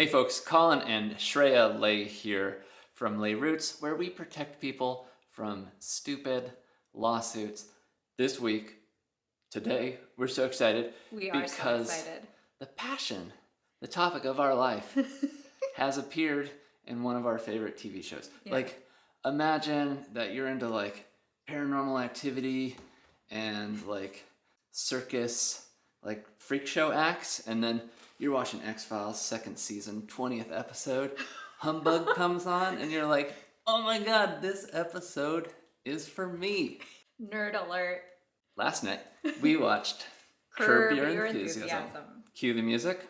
Hey folks, Colin and Shreya Lay here from Lay Roots, where we protect people from stupid lawsuits. This week, today, we're so excited We are because so excited. the passion, the topic of our life, has appeared in one of our favorite TV shows. Yeah. Like, imagine that you're into like paranormal activity and like circus, like freak show acts, and then you're watching X Files second season, 20th episode. Humbug comes on, and you're like, oh my god, this episode is for me. Nerd alert. Last night, we watched Curb, Your, Enthusiasm. Cue the music.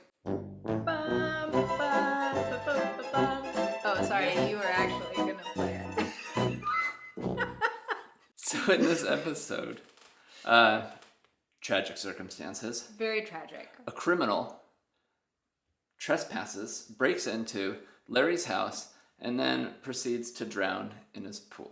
Oh, sorry, you were actually gonna play it. So in this episode, uh, tragic circumstances, Very tragic. a criminal trespasses, breaks into Larry's house, and then proceeds to drown in his pool.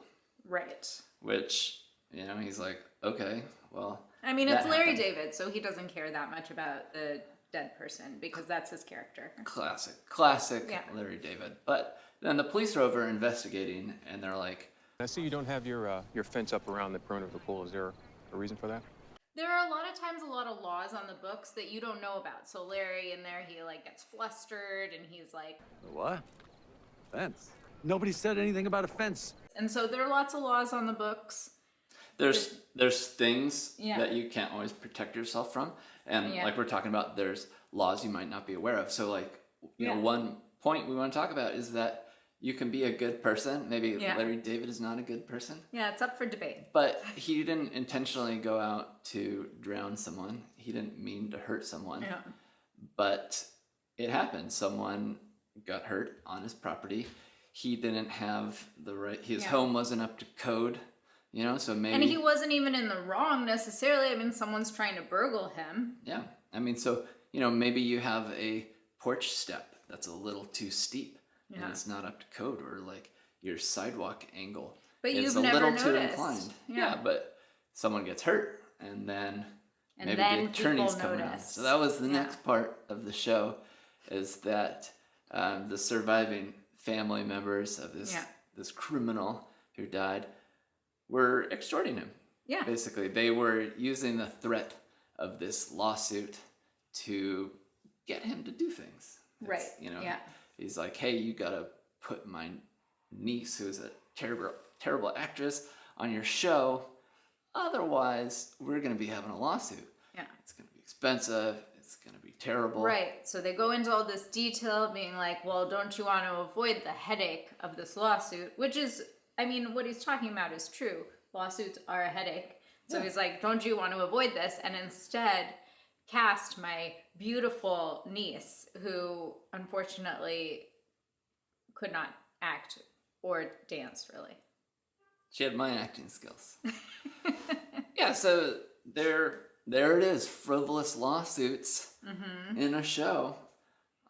Right. Which, you know, he's like, okay, well, I mean, it's Larry happened. David, so he doesn't care that much about the dead person because that's his character. classic, classic Yeah. Larry David. But then the police are over investigating, and they're like, I see you don't have your uh, your fence up around the perimeter of the pool. Is there a reason for that? There are a lot of times a lot of laws on the books that you don't know about. So Larry in there, he like gets flustered and he's like, What? Fence. Nobody said anything about a fence. and so there are lots of laws on the books. there's there's things Yeah. that you can't always protect yourself from and Yeah. like we're talking about there's laws you might not be aware of so like you know one point we want to talk about is that you can be a good person maybe Yeah. larry david is not a good person Yeah, it's up for debate. but he didn't intentionally go out to drown someone he didn't mean to hurt someone Yeah. but it happened someone got hurt on his property he didn't have the right his Yeah. home wasn't up to code you know so maybe And he wasn't even in the wrong necessarily. I mean, someone's trying to burgle him. Yeah. I mean, so, you know, maybe you have a porch step that's a little too steep and it's not up to code or like your sidewalk angle But is you've a never little too noticed. inclined. Yeah. but someone gets hurt and then And maybe then the attorneys come around. So that was the Yeah. next part of the show is that um, the surviving family members of this Yeah. this criminal who died were extorting him Yeah. basically they were using the threat of this lawsuit to get him to do things It's, Right, you know yeah. He's like hey you gotta put my niece who's a terrible terrible actress on your show otherwise we're gonna be having a lawsuit Yeah. it's gonna be expensive it's gonna be terrible Right. So they go into all this detail, being like, well, don't you want to avoid the headache of this lawsuit? Which is, I mean, what he's talking about is true. Lawsuits are a headache. So Yeah. he's like, don't you want to avoid this? And instead, cast my beautiful niece, who unfortunately could not act or dance really. She had my acting skills. yeah, so there, there it is. Frivolous lawsuits Mm-hmm. in a show.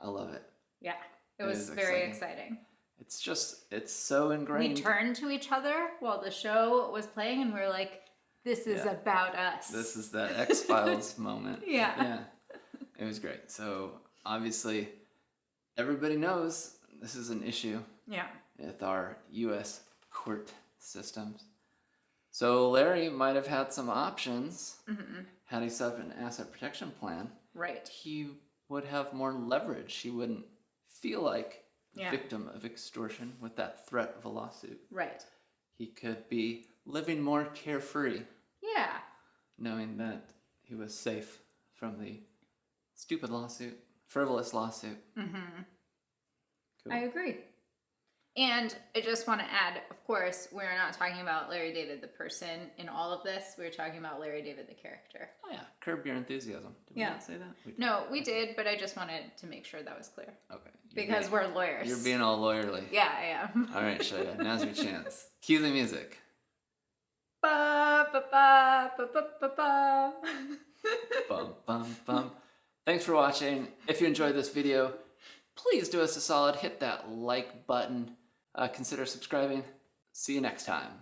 I love it. Yeah. It It was very exciting. exciting. It's just, it's so ingrained. We turned to each other while the show was playing, and we are like, "This is Yeah. about us." This is that X Files moment. Yeah. Yeah. It was great. So obviously, everybody knows this is an issue yeah, with our U.S. court systems. So Larry might have had some options Mm-hmm. had he set up an asset protection plan. right. he would have more leverage. He wouldn't feel like a Yeah. victim of extortion with that threat of a lawsuit. Right. He could be living more carefree. Knowing that he was safe from the stupid lawsuit, frivolous lawsuit. Mm-hmm. Cool. I agree. And I just want to add, of course, we're not talking about Larry David the person in all of this. We're talking about Larry David the character. oh yeah, curb your enthusiasm. Did we Yeah. not say that? We. No, we did, but I just wanted to make sure that was clear Okay. You're because being- we're lawyers. You're being all lawyerly. Yeah, I am. All right, Shaya, now's your chance. Cue the music. Ba, bum bum bum. Thanks for watching. If you enjoyed this video, please do us a solid, hit that like button, uh, consider subscribing. See you next time.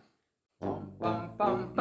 Bum, bum,